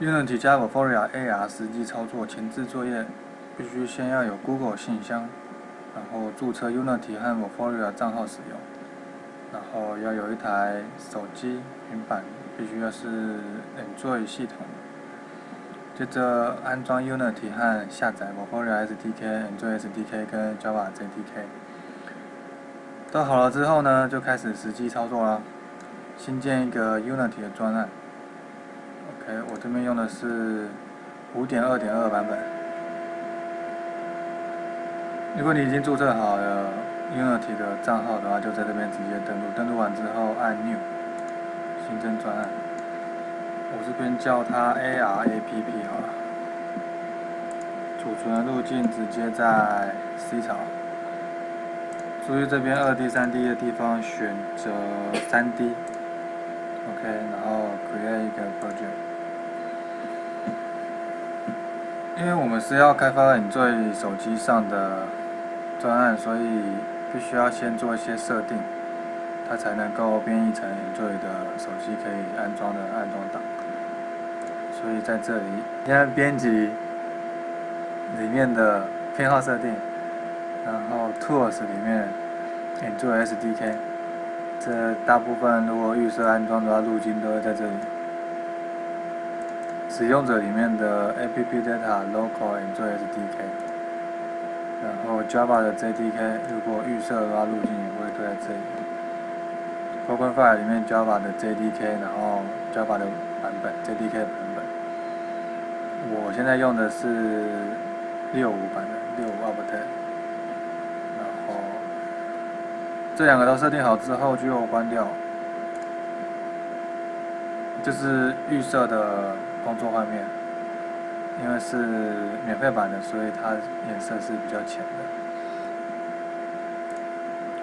Unity 加 Vuforia AR 实际操作前置作业，必须先要有 Google 信箱，然后注册 Unity 和 Vuforia 账号使用，然后要有一台手机、平板，必须要是 Android 系统。接着安装 Unity 和下载 Vuforia SDK、Android SDK 跟 Java JDK。都好了之后呢，就开始实际操作啦。新建一个 Unity 的专案。OK，我这边用的是5.2.2版本。如果你已经注册好了 Unity 的账号的话，就在这边直接登录。登录完之后按 New，新增专案。我这边叫它 ARAPP 好了。储存的路径直接在 C 槽。注意这边二 D、三 D 的地方选择三 D，OK，然后 create 一个 project。因为我们是要开发你在手机上的专案，所以必须要先做一些设定，它才能够编译成你在的手机可以安装的安装档。所以在这里，先编辑里面的偏好设定。然后 Tools 里面，你做 SDK，这大部分如果预设安装的话，路径都会在这里。使用者里面的 App Data Local 你做 SDK，然后 Java 的 JDK 如果预设的话，路径也会都在这里。Program File 里面 Java 的 JDK，然后 Java 的版本 JDK 版本。我现在用的是六五版的六五 Update。这两个都设定好之后就关掉，这是预设的工作画面，因为是免费版的，所以它颜色是比较浅的。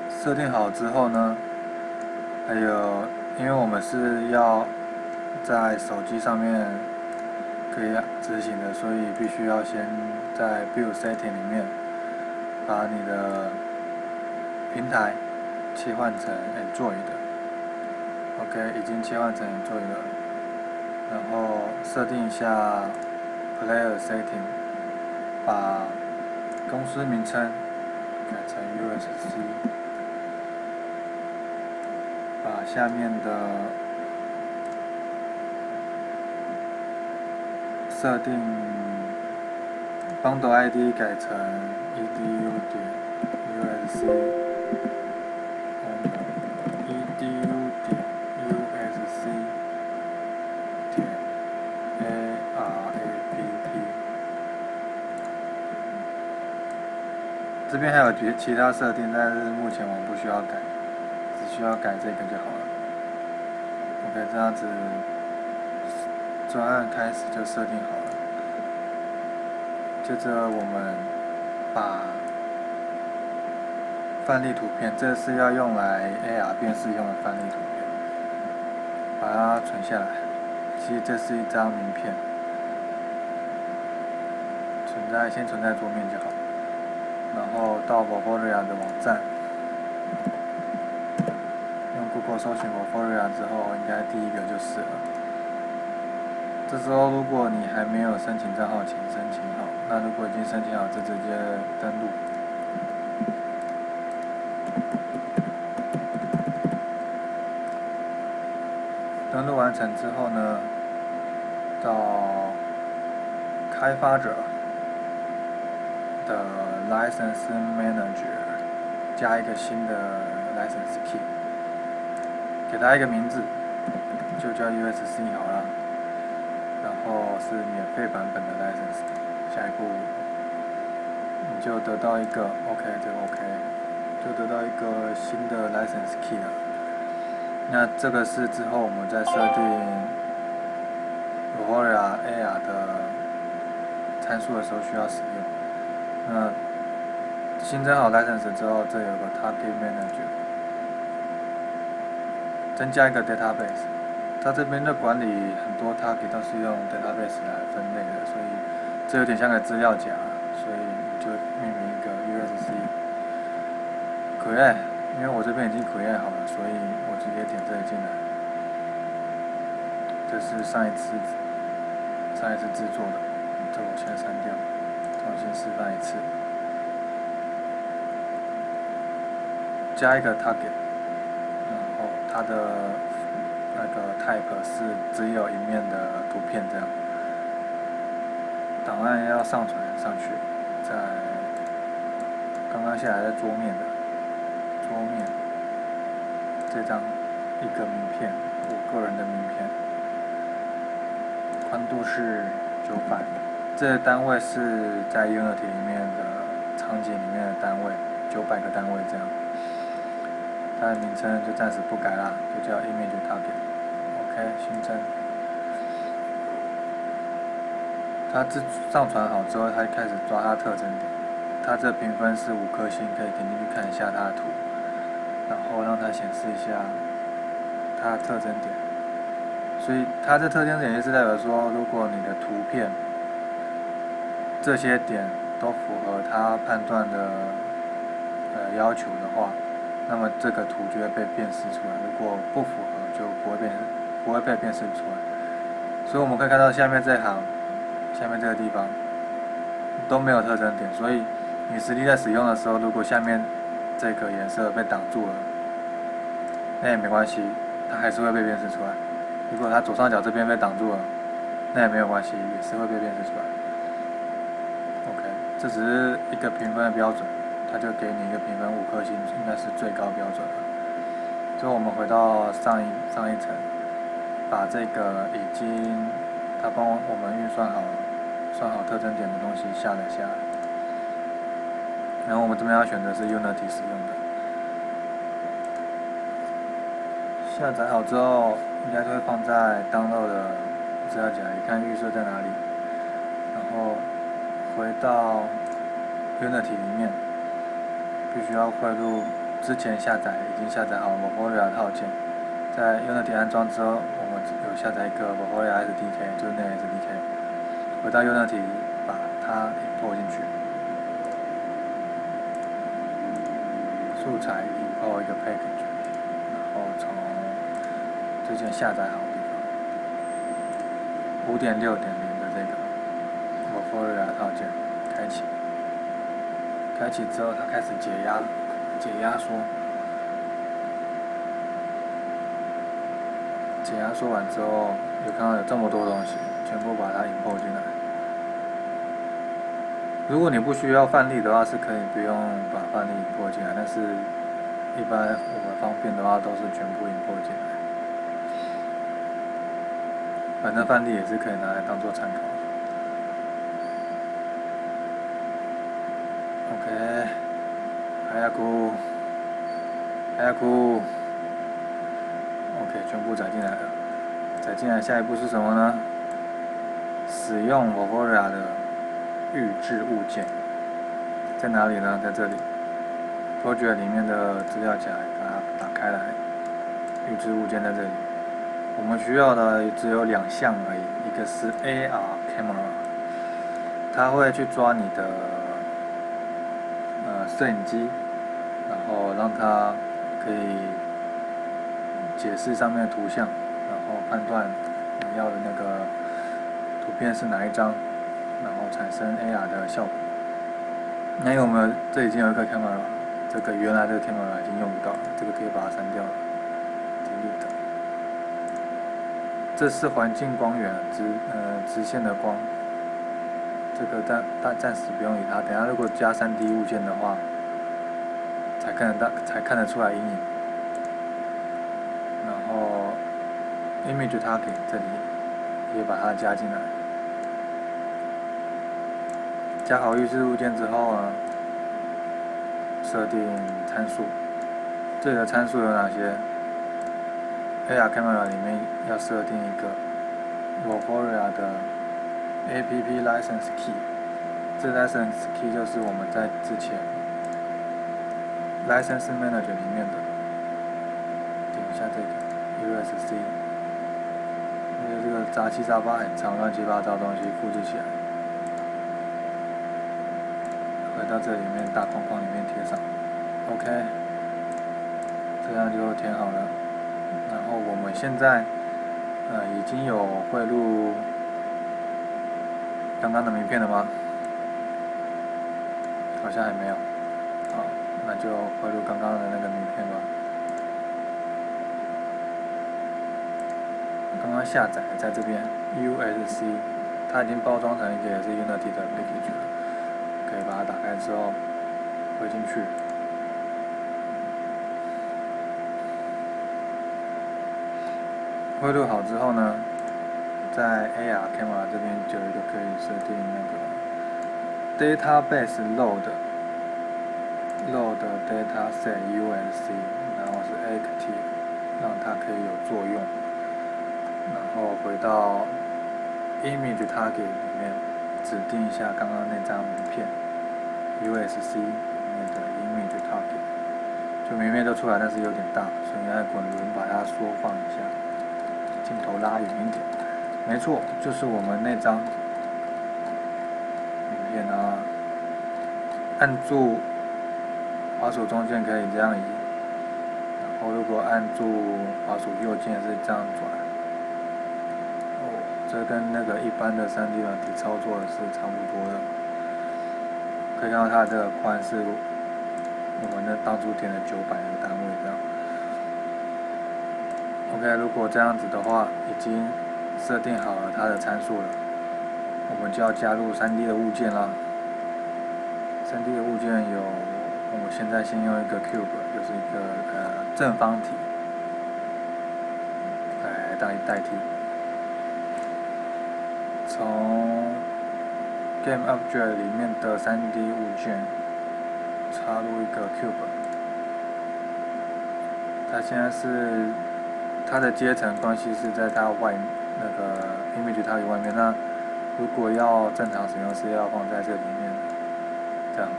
设定好之后呢，还有，因为我们是要在手机上面可以执行的，所以必须要先在 Build Setting 里面把你的平台。切换成 Android 的，OK，已经切换成 Android 了。然后设定一下 Player Setting，把公司名称改成 USC，把下面的设定 Bundle ID 改成 edu 点 USC。这边还有其其他设定，但是目前我们不需要改，只需要改这个就好了。OK，这样子专案开始就设定好了。接着我们把范例图片，这是要用来 AR 辨识用的范例图片，把它存下来。其实这是一张名片，存在先存在桌面就好。然后到 Vuforia 的网站，用 Google 搜寻 Vuforia 之后，应该第一个就是了。这时候如果你还没有申请账号，请申请好。那如果已经申请好，就直接登录。登录完成之后呢，到开发者的。License Manager 加一个新的 License Key，给它一个名字，就叫 USC 好了。然后是免费版本的 License，下一步你就得到一个 OK，这个 OK，就得到一个新的 License Key 了。那这个是之后我们在设定 Vuforia AR 的参数的时候需要使用。那新增好 license 之后，这有个 target manager，增加一个 database。它这边的管理很多 target 都是用 database 来分类的，所以这有点像个资料夹，所以就命名一个 USC 归类。因为我这边已经归类好了，所以我直接点这里进来。这是上一次上一次制作的，这我先删掉，重新示范一次。加一个 target，然后它的那个 type 是只有一面的图片这样。档案要上传上去，在刚刚下来在桌面的桌面这张一个名片，我个人的名片，宽度是九百，这个单位是在 Unity 里面的场景里面的单位，九百个单位这样。它的名称就暂时不改啦，就叫 Image Target。OK，新增。它自上传好之后，它开始抓它特征点。它这评分是五颗星，可以点进去看一下它的图，然后让它显示一下它的特征点。所以它这特征点也是代表说，如果你的图片这些点都符合它判断的呃要求的话，那么这个图就会被辨识出来。如果不符合，就不会辨不会被辨识出来。所以我们可以看到下面这行。下面这个地方都没有特征点，所以你实际在使用的时候，如果下面这个颜色被挡住了，那也没关系，它还是会被辨识出来。如果它左上角这边被挡住了，那也没有关系，也是会被辨识出来。OK，这只是一个评分的标准，它就给你一个评分五颗星，应该是最高标准了。之后我们回到上一上一层，把这个已经它帮我们运算好。算好特征点的东西下载下来，然后我们这边要选择是 Unity 使用的。下载好之后，应该就会放在 Download 的资料夹里，看预设在哪里。然后回到 Unity 里面，必须要汇入之前下载已经下载好 Vofolia 套件。在 Unity 安装之后，我们有下载一个 Vofolia SDK，就是那 SDK。回到 Unity，把它拖进去，素材里拖一个 package，然后从之前下载好的地方，五点六点零的这个 v o f o r i 套件开启，开启之后它开始解压，解压缩，解压缩完之后，有看到有这么多东西。全部把它引破进来。如果你不需要范例的话，是可以不用把范例引破进来，但是一般我们方便的话，都是全部引破进来。反正范例也是可以拿来当做参考。OK，还要哭，还要哭。OK，全部载进来了。载进来，下一步是什么呢？使用 Vofolia 的预置物件在哪里呢？在这里，Project 里面的资料夹，把它打开来，预置物件在这里。我们需要的只有两项而已，一个是 AR Camera，它会去抓你的摄影机，然后让它可以解释上面的图像，然后判断你要的那个。图片是哪一张，然后产生 AR 的效果。那我们这已经有一个 camera，这个原来的 camera 已经用不到了，这个可以把它删掉了。delete。这是环境光源，直呃直线的光。这个暂暂暂时不用理它，等下如果加 3D 物件的话，才看得到才看得出来阴影。然后 image target 这里。也把它加进来，加好预置物件之后呢，设定参数。这里的参数有哪些？AR Camera 里面要设定一个 Vofolia 的 App License Key，这 License Key 就是我们在之前 License Manager 里面的，点一下这个 USC。因为这个杂七杂八很长，乱七八糟东西复制起来，回到这里面大框框里面贴上，OK，这样就填好了。然后我们现在呃已经有汇入刚刚的名片了吗？好像还没有。那就汇入刚刚的那个名片吧。刚刚下载在这边，USC，它已经包装成一个也是 Unity 的 package 了，可以把它打开之后汇进去。汇入好之后呢，在 AR camera 这边就有一个可以设定那个 database load load data set USC，然后是 active，让它可以有作用。然后回到 image target 里面，指定一下刚刚那张名片 USC 里面的 image target，就名片都出来，但是有点大，所以要滚轮把它缩放一下，镜头拉远一点。没错，就是我们那张名片啊。按住滑鼠中间可以这样移，然后如果按住滑鼠右键是这样转。哦这跟那个一般的 3D 软体操作是差不多的，可以看到它这个宽是我们的当初填的九百个单位这样。OK，如果这样子的话，已经设定好了它的参数了，我们就要加入 3D 的物件啦。3D 的物件有，我现在先用一个 cube，就是一个呃正方体来代代替。从 Game Object 里面的 3D 物件插入一个 Cube，它现在是它的阶层关系是在它外那个 Image 它外面，那如果要正常使用是要放在这里面，这样。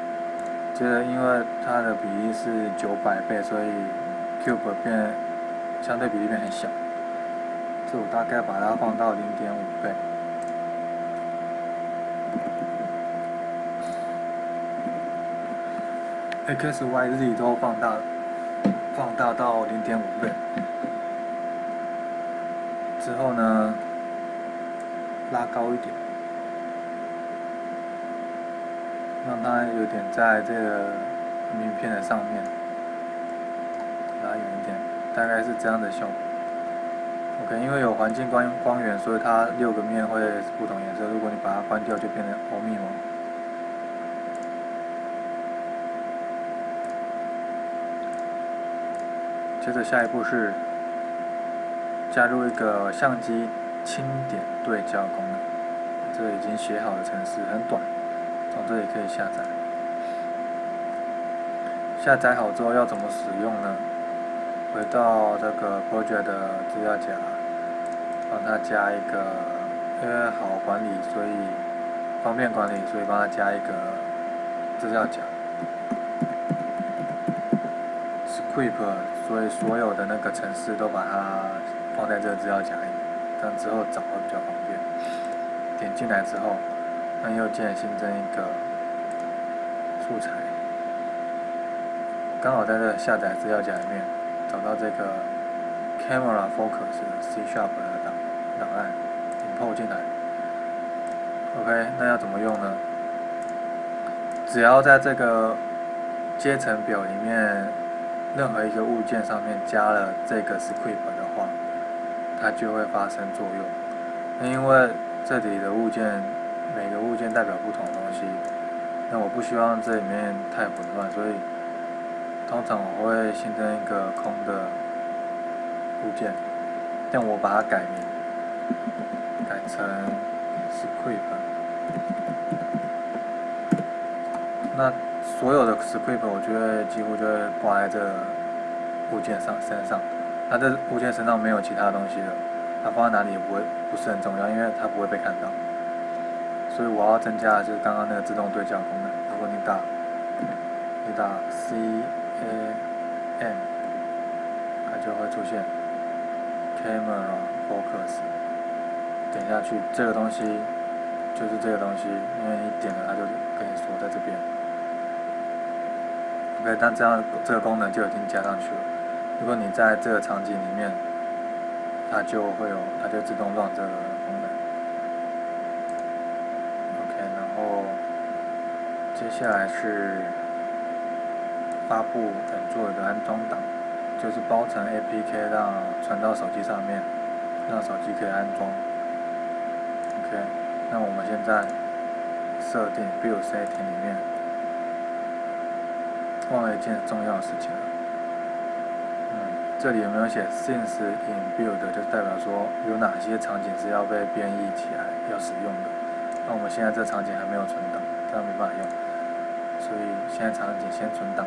接着因为它的比例是九百倍，所以 Cube 变相对比例变很小，所以我大概把它放到零点五倍。x、y、z 都放大，放大到零点五倍。之后呢，拉高一点，让它有点在这个名片的上面，拉远一点，大概是这样的效果。OK，因为有环境光光源，所以它六个面会不同颜色。如果你把它关掉，就变成欧密蒙。接着下一步是加入一个相机轻点对焦功能，这个已经写好的程式很短，从这里可以下载。下载好之后要怎么使用呢？回到这个 project 的资料夹，帮它加一个，因为好管理，所以方便管理，所以帮它加一个资料夹。script，所以所有的那个程式都把它放在这个资料夹里，这样之后找会比较方便。点进来之后，按右键新增一个素材，刚好在这下载资料夹里面找到这个 camera focus C sharp 的档档案，import 进来。OK，那要怎么用呢？只要在这个阶层表里面。任何一个物件上面加了这个 script 的话，它就会发生作用。那因为这里的物件每个物件代表不同的东西，那我不希望这里面太混乱，所以通常我会新增一个空的物件，但我把它改名，改成 script。那所有的 script 我觉得几乎就会挂在这物件上身上，它这物件身上没有其他东西了，它放在哪里也不会不是很重要，因为它不会被看到。所以我要增加的就是刚刚那个自动对焦功能。如果你打你打 C A M，它就会出现 Camera Focus，点下去这个东西就是这个东西，因为你点了它就跟你说在这边。OK，那这样这个功能就已经加上去了。如果你在这个场景里面，它就会有，它就自动让这个功。接下来是发布等做一个安装档，就是包成 APK 让传到手机上面，让手机可以安装。OK，那我们现在设定 Build Setting 里面，忘了一件重要的事情。嗯，这里有没有写 Since in Build，就代表说有哪些场景是要被编译起来要使用的。那我们现在这场景还没有存档，这样没办法用，所以现在场景先存档，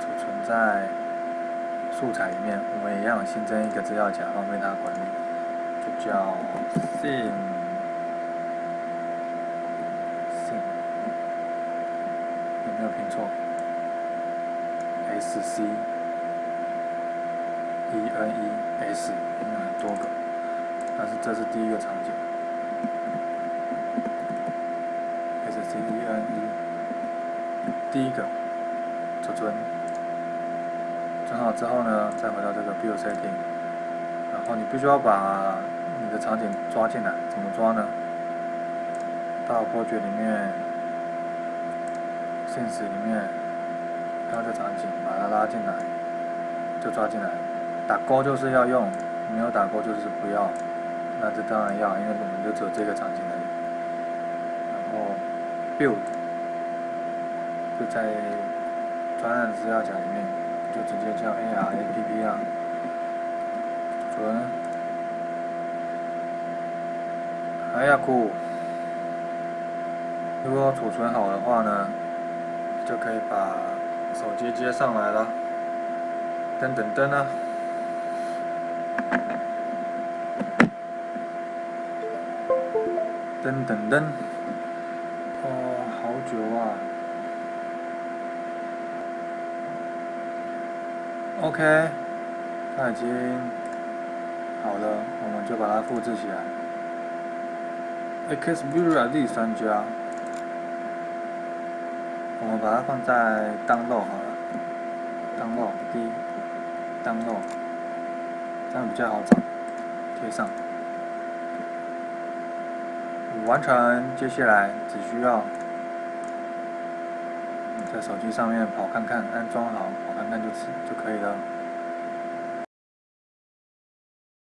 储存在素材里面。我们一样新增一个资料夹，方便它管理，就叫 sim sim，有没有拼错？s c e n e s，应该很多个，但是这是第一个场景。C D N E，第一个储存，存好之后呢，再回到这个 Build Setting，然后你必须要把你的场景抓进来，怎么抓呢？到 Po 圈里面现实里面，看这场景，把它拉进来，就抓进来。打勾就是要用，没有打勾就是不要。那这当然要，因为我们就只有这个场景的。Build 就在专案资料夹里面，就直接叫 AR APP 啊，存，哎呀酷！如果储存好的话呢，就可以把手机接上来了。噔噔噔啊！噔噔噔。九啊，OK，它已经好了，我们就把它复制起来。Xperia 第三家，我们把它放在 download 好了，download 第一，download，这样比较好找，贴上，完成，接下来只需要。在手机上面跑看看，安装好，跑看看就就可以了。